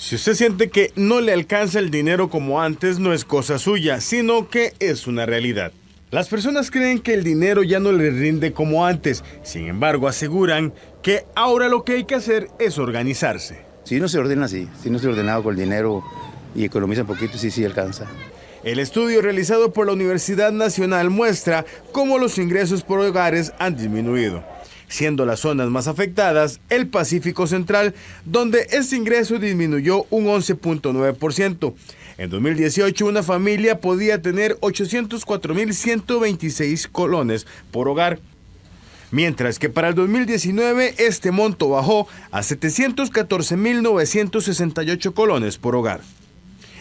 Si usted siente que no le alcanza el dinero como antes, no es cosa suya, sino que es una realidad. Las personas creen que el dinero ya no les rinde como antes, sin embargo aseguran que ahora lo que hay que hacer es organizarse. Si no se ordena así, si no se ordenado con el dinero y economiza un poquito, sí, sí alcanza. El estudio realizado por la Universidad Nacional muestra cómo los ingresos por hogares han disminuido siendo las zonas más afectadas el Pacífico Central, donde este ingreso disminuyó un 11.9%. En 2018 una familia podía tener 804.126 colones por hogar, mientras que para el 2019 este monto bajó a 714.968 colones por hogar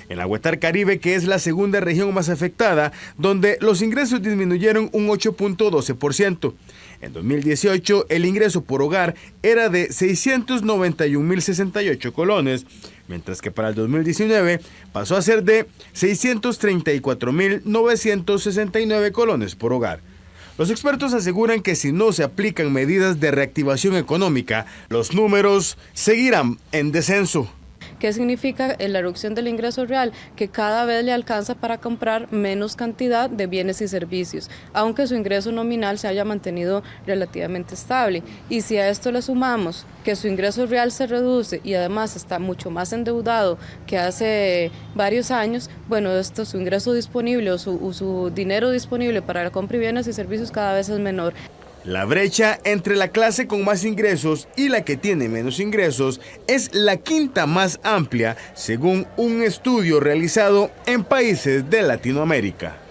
en la Caribe, que es la segunda región más afectada, donde los ingresos disminuyeron un 8.12%. En 2018, el ingreso por hogar era de 691.068 colones, mientras que para el 2019 pasó a ser de 634.969 colones por hogar. Los expertos aseguran que si no se aplican medidas de reactivación económica, los números seguirán en descenso. ¿Qué significa la reducción del ingreso real? Que cada vez le alcanza para comprar menos cantidad de bienes y servicios, aunque su ingreso nominal se haya mantenido relativamente estable. Y si a esto le sumamos que su ingreso real se reduce y además está mucho más endeudado que hace varios años, bueno, esto su ingreso disponible o su, su dinero disponible para la compra de bienes y servicios cada vez es menor. La brecha entre la clase con más ingresos y la que tiene menos ingresos es la quinta más amplia según un estudio realizado en países de Latinoamérica.